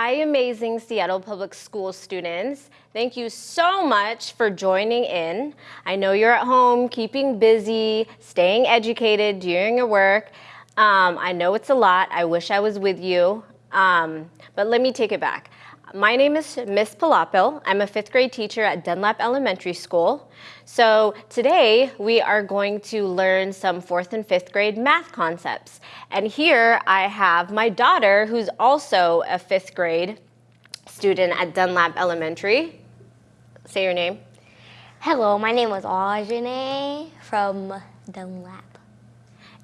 Hi, amazing Seattle Public School students. Thank you so much for joining in. I know you're at home keeping busy, staying educated, doing your work. Um, I know it's a lot. I wish I was with you. Um, but let me take it back. My name is Miss Palapil. I'm a fifth grade teacher at Dunlap Elementary School. So today we are going to learn some fourth and fifth grade math concepts. And here I have my daughter who's also a fifth grade student at Dunlap Elementary. Say your name. Hello, my name is Ajane from Dunlap.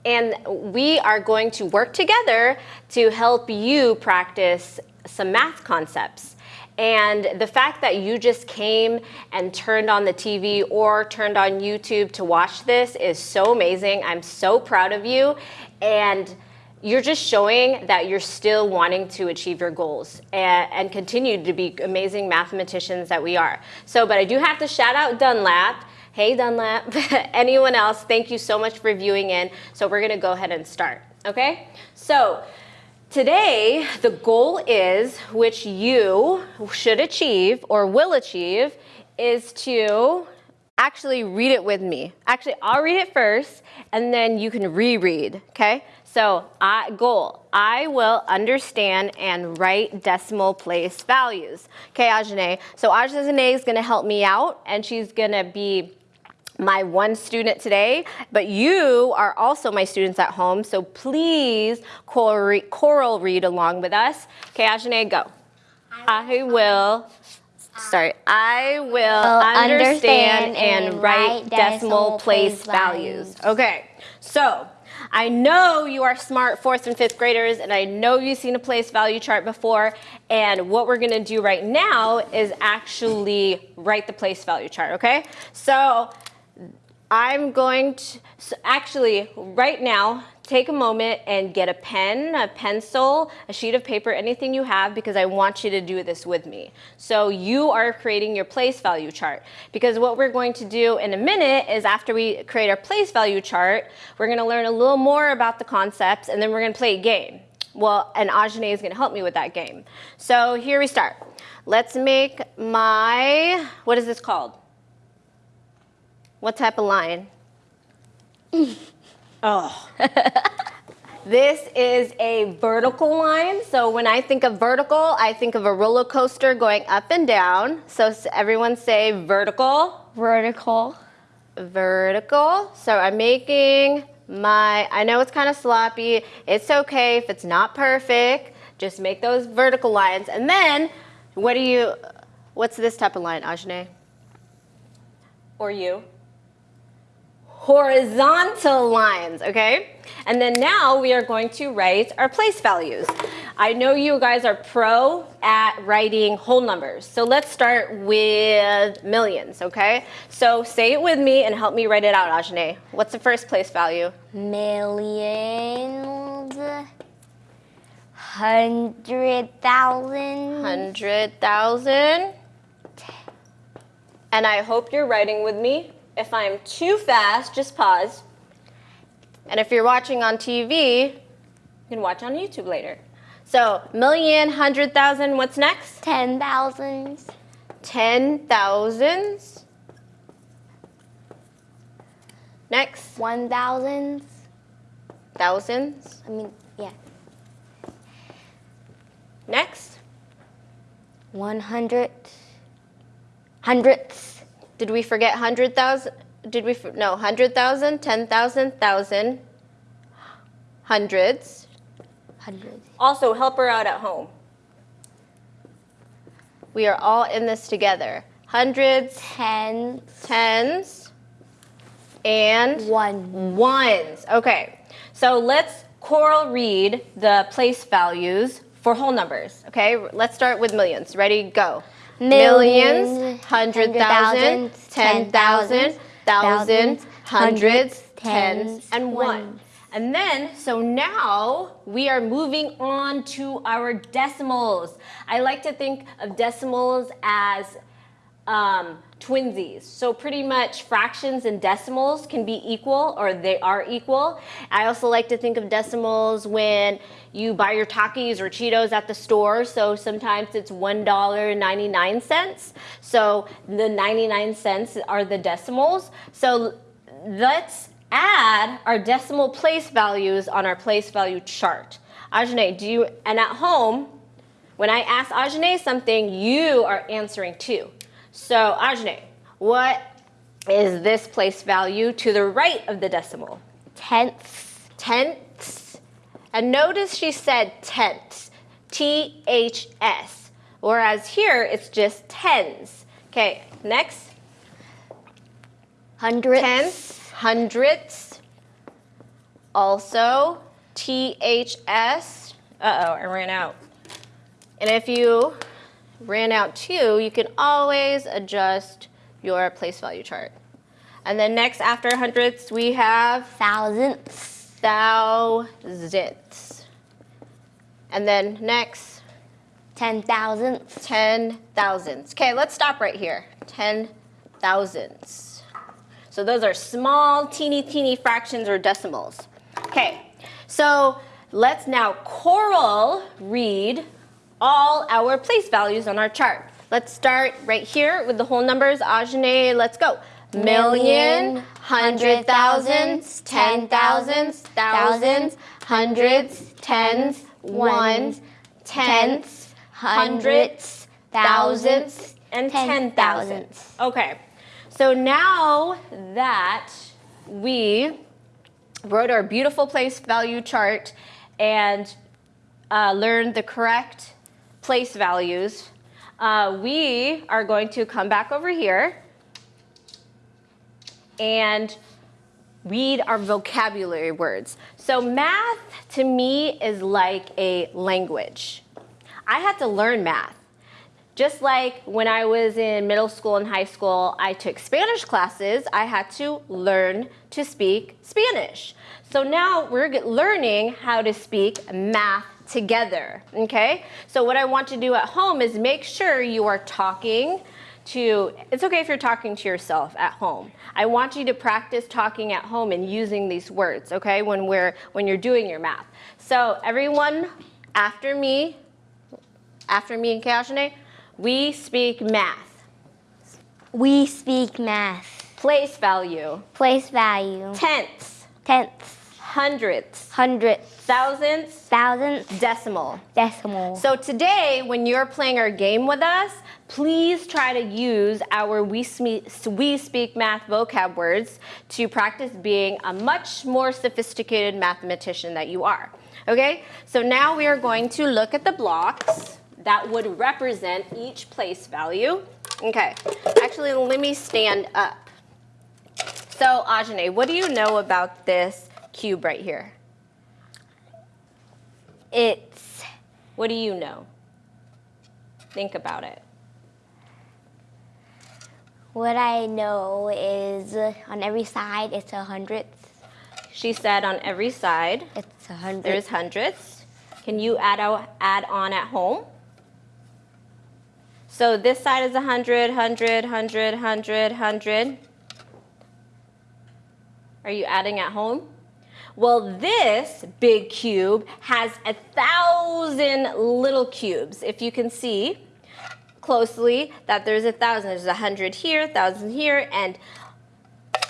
And we are going to work together to help you practice some math concepts. And the fact that you just came and turned on the TV or turned on YouTube to watch this is so amazing. I'm so proud of you. And you're just showing that you're still wanting to achieve your goals and, and continue to be amazing mathematicians that we are. So, but I do have to shout out Dunlap. Hey Dunlap, anyone else, thank you so much for viewing in. So we're gonna go ahead and start, okay? So Today, the goal is, which you should achieve or will achieve, is to actually read it with me. Actually, I'll read it first and then you can reread, okay? So, I, goal, I will understand and write decimal place values. Okay, Ajane. So Ajane is gonna help me out and she's gonna be my one student today, but you are also my students at home, so please choral read along with us. Okay, Ajane, go. I will, sorry, I will understand, understand and write decimal place values. Okay, so I know you are smart fourth and fifth graders, and I know you've seen a place value chart before, and what we're gonna do right now is actually write the place value chart, okay? So I'm going to, so actually right now, take a moment and get a pen, a pencil, a sheet of paper, anything you have because I want you to do this with me. So you are creating your place value chart because what we're going to do in a minute is after we create our place value chart, we're gonna learn a little more about the concepts and then we're gonna play a game. Well, and Ajane is gonna help me with that game. So here we start. Let's make my, what is this called? What type of line? oh. this is a vertical line. So when I think of vertical, I think of a roller coaster going up and down. So everyone say vertical. Vertical. Vertical. So I'm making my, I know it's kind of sloppy. It's okay if it's not perfect. Just make those vertical lines. And then, what do you, what's this type of line, Ajane? Or you? Horizontal lines, okay? And then now we are going to write our place values. I know you guys are pro at writing whole numbers. So let's start with millions, okay? So say it with me and help me write it out, Ajane. What's the first place value? Millions. Hundred thousand. Hundred thousand. And I hope you're writing with me. If I'm too fast, just pause. And if you're watching on TV, you can watch on YouTube later. So million, hundred thousand, what's next? Ten thousands. Ten thousands. Next. One thousands. Thousands. I mean, yeah. Next. One hundred. Hundredths. Did we forget 100,000? Did we, no, 100,000, 10,000, 1,000, hundreds. Hundreds. Also, help her out at home. We are all in this together. Hundreds, tens, tens, and one. ones. Okay, so let's choral read the place values for whole numbers. Okay, let's start with millions. Ready, go millions, hundred thousand, ten thousand, thousands, hundreds, tens, and one. And then, so now we are moving on to our decimals. I like to think of decimals as um, twinsies. So pretty much fractions and decimals can be equal or they are equal. I also like to think of decimals when you buy your Takis or Cheetos at the store. So sometimes it's $1.99. So the 99 cents are the decimals. So let's add our decimal place values on our place value chart. Ajane, do you, and at home, when I ask Ajane something, you are answering too. So Ajane, what is this place value to the right of the decimal? Tenths. Tenths. And notice she said tenths, T-H-S. Whereas here, it's just tens. Okay, next. Hundredths. Tenths, hundredths. Also, T-H-S. Uh-oh, I ran out. And if you ran out too, you can always adjust your place value chart. And then next after hundredths, we have Thousandths. thousandths. And then next, Ten thousandths. ten thousandths. Okay, let's stop right here. Ten thousandths. So those are small, teeny, teeny fractions or decimals. Okay, so let's now choral read all our place values on our chart. Let's start right here with the whole numbers. Ajane, let's go. Million, hundred thousands, ten thousands, thousands, hundreds, tens, ones, tenths, hundredths, thousands, and ten thousands. Okay, so now that we wrote our beautiful place value chart and uh, learned the correct place values, uh, we are going to come back over here and read our vocabulary words. So math to me is like a language. I had to learn math. Just like when I was in middle school and high school, I took Spanish classes, I had to learn to speak Spanish. So now we're learning how to speak math together, okay? So what I want to do at home is make sure you are talking to, it's okay if you're talking to yourself at home. I want you to practice talking at home and using these words, okay, when, we're, when you're doing your math. So everyone after me, after me and Kajane, we speak math. We speak math. Place value. Place value. Tenths. Tenths. Hundredths. Hundredths. Thousands. Thousandths. Decimal. Decimal. So today, when you're playing our game with us, please try to use our We Speak, we speak Math vocab words to practice being a much more sophisticated mathematician that you are. Okay, so now we are going to look at the blocks that would represent each place value. Okay, actually, let me stand up. So, Ajane, what do you know about this cube right here? it's What do you know? Think about it. what I know is on every side it's a hundredth. She said on every side, It's a hundred. there's hundreds. Can you add, out, add on at home? So this side is 100, 100, 100, 100, 100. Are you adding at home? Well, this big cube has a thousand little cubes. If you can see closely that there's a thousand, there's a hundred here, a thousand here, and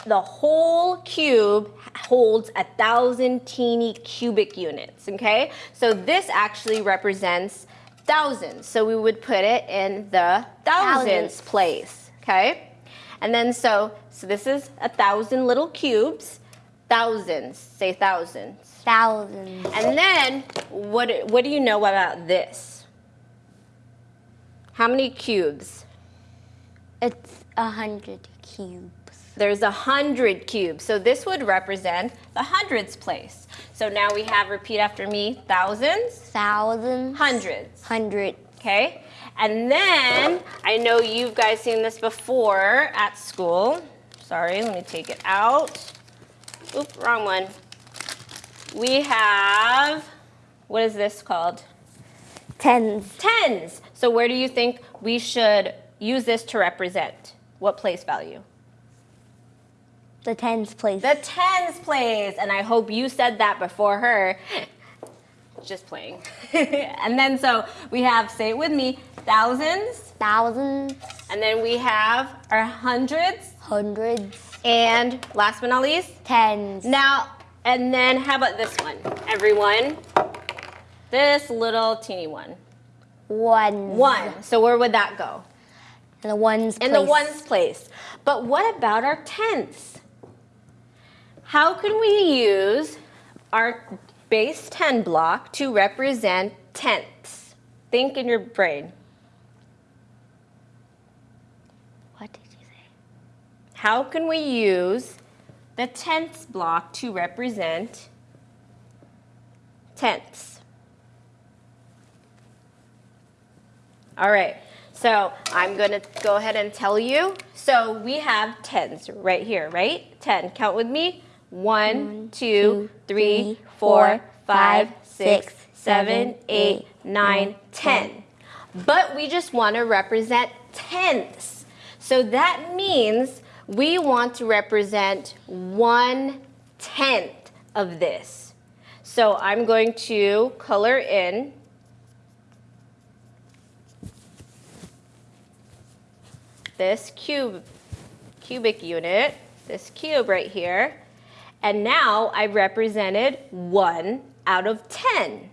the whole cube holds a thousand teeny cubic units, okay? So this actually represents thousands. So we would put it in the thousands Thousands. place, okay? And then so, so this is a thousand little cubes, thousands, say thousands. Thousands. And then what, what do you know about this? How many cubes? It's a hundred cubes. There's a hundred cubes. So this would represent the hundreds place. So now we have, repeat after me, thousands, Thousands. hundreds, Hundred. okay? And then, I know you've guys seen this before at school. Sorry, let me take it out. Oop, wrong one. We have, what is this called? Tens. Tens. So where do you think we should use this to represent? What place value? The tens place. The tens place. And I hope you said that before her. Just playing. and then so we have, say it with me, thousands. Thousands. And then we have our hundreds. Hundreds. And last but not least, Tens. now, and then how about this one? Everyone, this little teeny one. Ones. One. So where would that go? In the ones place. In the ones place. But what about our tenths? How can we use our base 10 block to represent tenths? Think in your brain. What did you say? How can we use the tenths block to represent tenths? All right, so I'm gonna go ahead and tell you. So we have tens right here, right? 10, count with me. One, two, three, four, five, six, seven, eight, nine, ten. But we just wanna represent tenths. So that means we want to represent one tenth of this. So I'm going to color in this cube, cubic unit, this cube right here. And now I represented one out of 10.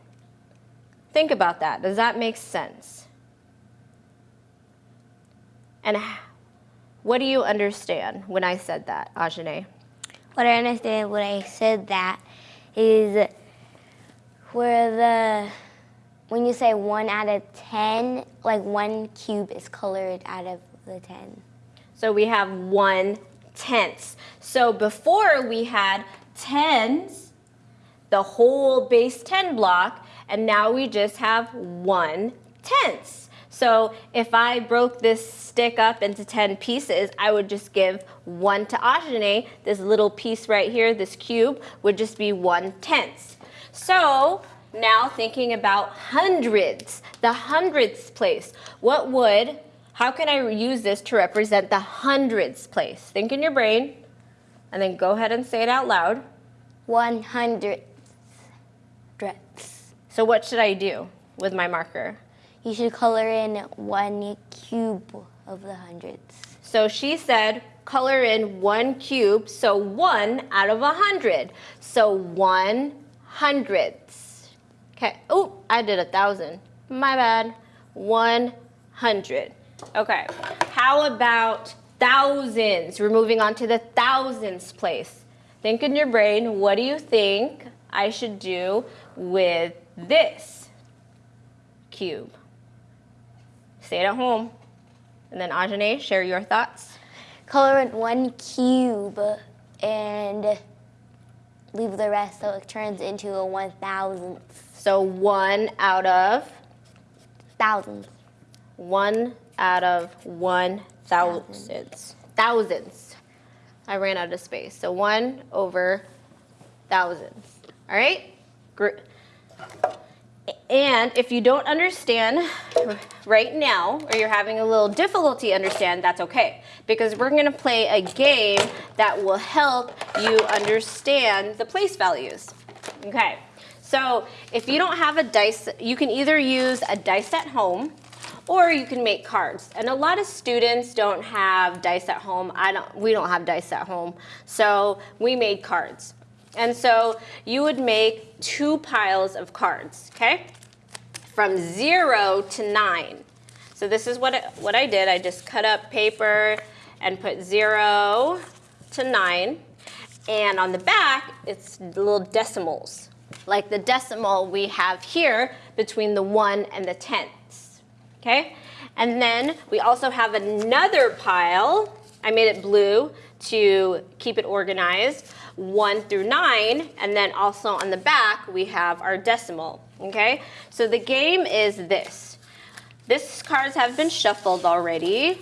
Think about that. Does that make sense? And what do you understand when I said that, Ajane? What I understand when I said that is where the when you say one out of ten, like one cube is colored out of the ten. So we have one tenths. So before we had tens, the whole base 10 block, and now we just have one tenths. So if I broke this stick up into 10 pieces, I would just give one to Ajane. This little piece right here, this cube, would just be one tenth. So now thinking about hundreds, the hundredths place. What would, how can I use this to represent the hundredths place? Think in your brain, and then go ahead and say it out loud. One hundred dress. So what should I do with my marker? You should color in one cube of the hundreds. So she said, color in one cube, so one out of a hundred. So one hundredths. Okay, oh, I did a thousand. My bad. One hundred. Okay, how about thousands? We're moving on to the thousands place. Think in your brain, what do you think I should do with this cube? Say it at home. And then Ajane, share your thoughts. Color in one cube and leave the rest so it turns into a one thousandth. So one out of Thousands. one out of one thousandths. Thousands. I ran out of space. So one over thousands. All right? Gr- And if you don't understand right now, or you're having a little difficulty understand, that's okay. Because we're gonna play a game that will help you understand the place values. Okay, so if you don't have a dice, you can either use a dice at home, or you can make cards. And a lot of students don't have dice at home. I don't, we don't have dice at home. So we made cards. And so you would make two piles of cards, okay? From zero to nine. So this is what, it, what I did. I just cut up paper and put zero to nine. And on the back, it's little decimals, like the decimal we have here between the one and the tenths, okay? And then we also have another pile. I made it blue to keep it organized, one through nine, and then also on the back we have our decimal, okay? So the game is this. This cards have been shuffled already.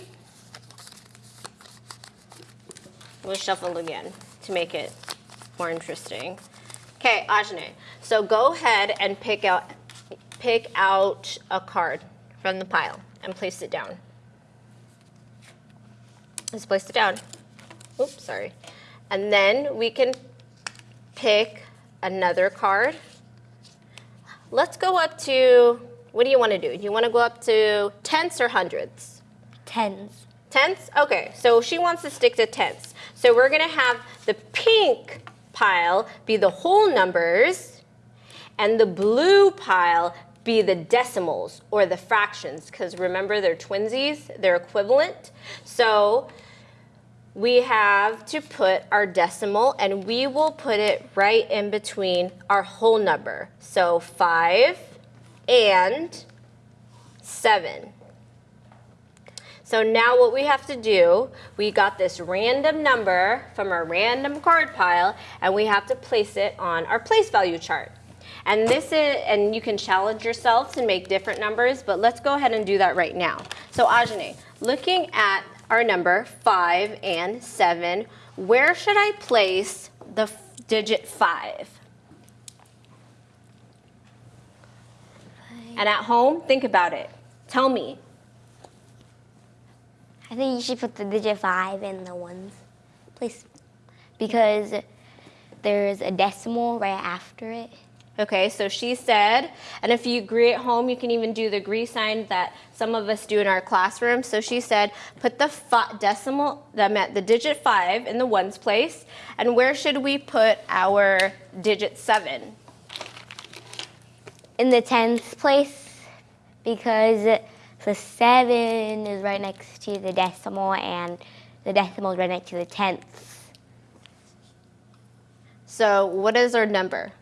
We'll shuffle again to make it more interesting. Okay, Ajane. So go ahead and pick out pick out a card from the pile and place it down. Let's place it down. Oops, sorry. And then we can pick another card. Let's go up to, what do you want to do? Do you want to go up to tenths or hundreds? Tens. Tenths? Okay, so she wants to stick to tenths. So we're going to have the pink pile be the whole numbers and the blue pile be the decimals or the fractions because remember they're twinsies, they're equivalent. So we have to put our decimal and we will put it right in between our whole number. So 5 and 7. So now what we have to do, we got this random number from our random card pile and we have to place it on our place value chart. And this is, and you can challenge yourself to make different numbers, but let's go ahead and do that right now. So Ajane, looking at our number five and seven, where should I place the digit five? And at home, think about it. Tell me. I think you should put the digit five in the ones place because there's a decimal right after it. Okay, so she said, and if you agree at home, you can even do the agree sign that some of us do in our classroom. So she said, put the decimal, that meant the digit five in the ones place. And where should we put our digit seven? In the tens place, because the seven is right next to the decimal and the decimal is right next to the tenths. So what is our number?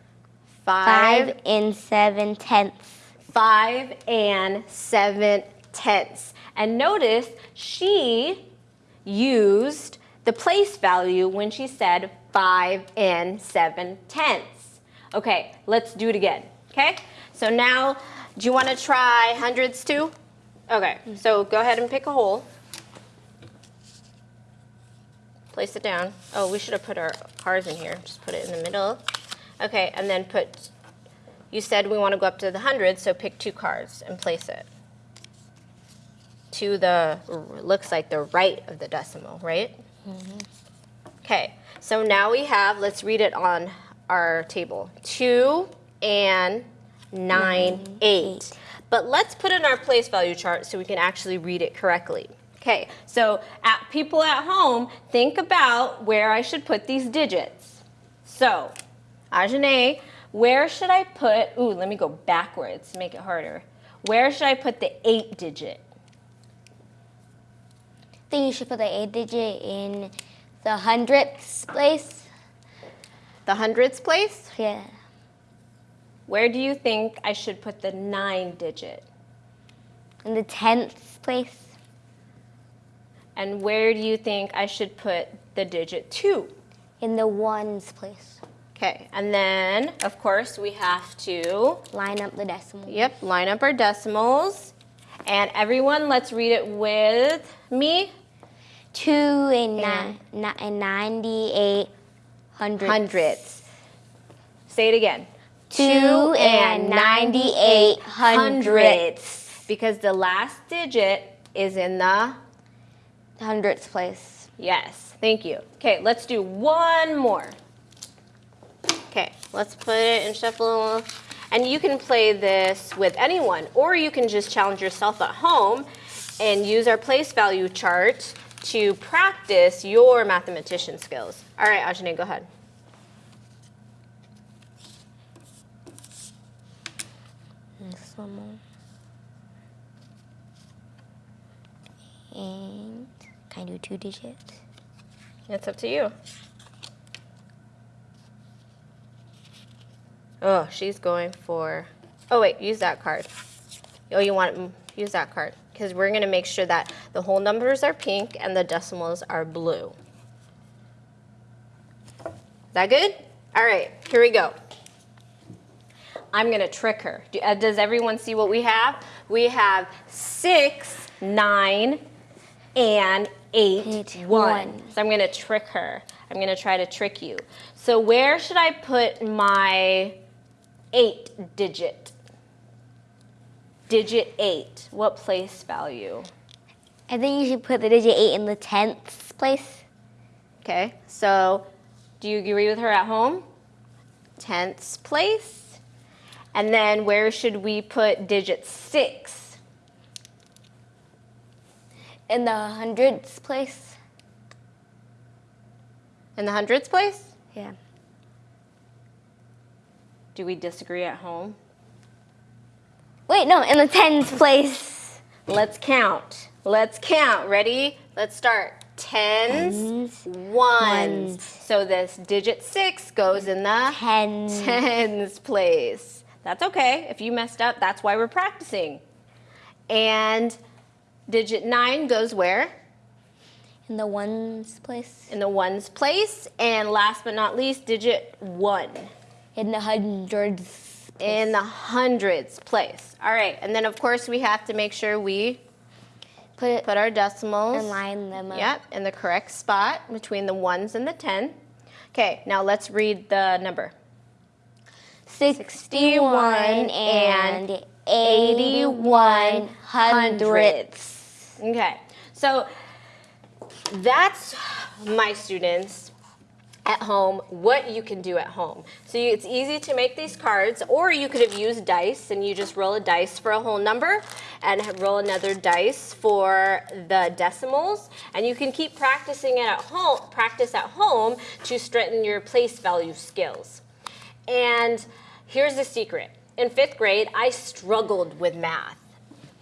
Five, five and seven tenths. Five and seven tenths. And notice she used the place value when she said five and seven tenths. Okay, let's do it again, okay? So now, do you wanna try hundreds too? Okay, so go ahead and pick a hole. Place it down. Oh, we should have put our cars in here. Just put it in the middle. Okay, and then put, you said we want to go up to the 100, so pick two cards and place it to the, looks like the right of the decimal, right? Mm -hmm. Okay, so now we have, let's read it on our table. 2 and 9, nine eight. eight. But let's put in our place value chart so we can actually read it correctly. Okay, so at people at home, think about where I should put these digits. So Ajane, where should I put, ooh, let me go backwards to make it harder. Where should I put the eight digit? I think you should put the eight digit in the hundredths place. The hundredths place? Yeah. Where do you think I should put the nine digit? In the tenths place. And where do you think I should put the digit two? In the ones place. Okay, and then, of course, we have to... Line up the decimals. Yep, line up our decimals. And everyone, let's read it with me. Two and, and, and 98 hundredths. hundredths. Say it again. Two and 98 hundredths. Because the last digit is in the... Hundredths place. Yes, thank you. Okay, let's do one more. Okay, let's put it in shuffle. And you can play this with anyone, or you can just challenge yourself at home and use our place value chart to practice your mathematician skills. All right, Ajane, go ahead. And can I do two digits? It's up to you. Oh, she's going for, oh wait, use that card. Oh, you want to use that card because we're going to make sure that the whole numbers are pink and the decimals are blue. Is that good? All right, here we go. I'm going to trick her. Uh, does everyone see what we have? We have six, nine, and eight, eight one. one. So I'm going to trick her. I'm going to try to trick you. So where should I put my eight digit. Digit eight, what place value? I think you should put the digit 8 in the tenths place. Okay, so do you agree with her at home? Tenths place. And then where should we put digit six? In the hundredths place. In the hundredths place? Yeah. Do we disagree at home? Wait, no, in the tens place. Let's count. Let's count. Ready? Let's start. Tens, Tens, ones. ones. So this digit six goes in the Tens. tens place. That's okay. If you messed up, that's why we're practicing. And digit nine goes where? In the ones place. In the ones place. And last but not least, digit one. In the hundreds. In the hundreds place. All right. And then, of course, we have to make sure we Put put our decimals. and line them up. Yep, in the correct spot between the ones and the 10. Okay, now let's read the number. 61 and 81 hundredths. Okay, so that's my students at home, what you can do at home. So you, it's easy to make these cards, or you could have used dice and you just roll a dice for a whole number and roll another dice for the decimals. And you can keep practicing it at home, practice at home to strengthen your place value skills. And here's the secret. In fifth grade, I struggled with math.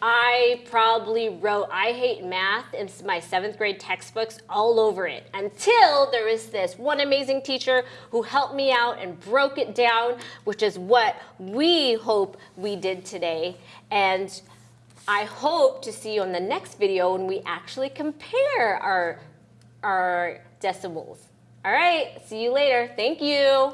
I probably wrote I hate math in my seventh grade textbooks all over it until there was this one amazing teacher who helped me out and broke it down, which is what we hope we did today. And I hope to see you on the next video when we actually compare our, our decimals. All right, see you later. Thank you.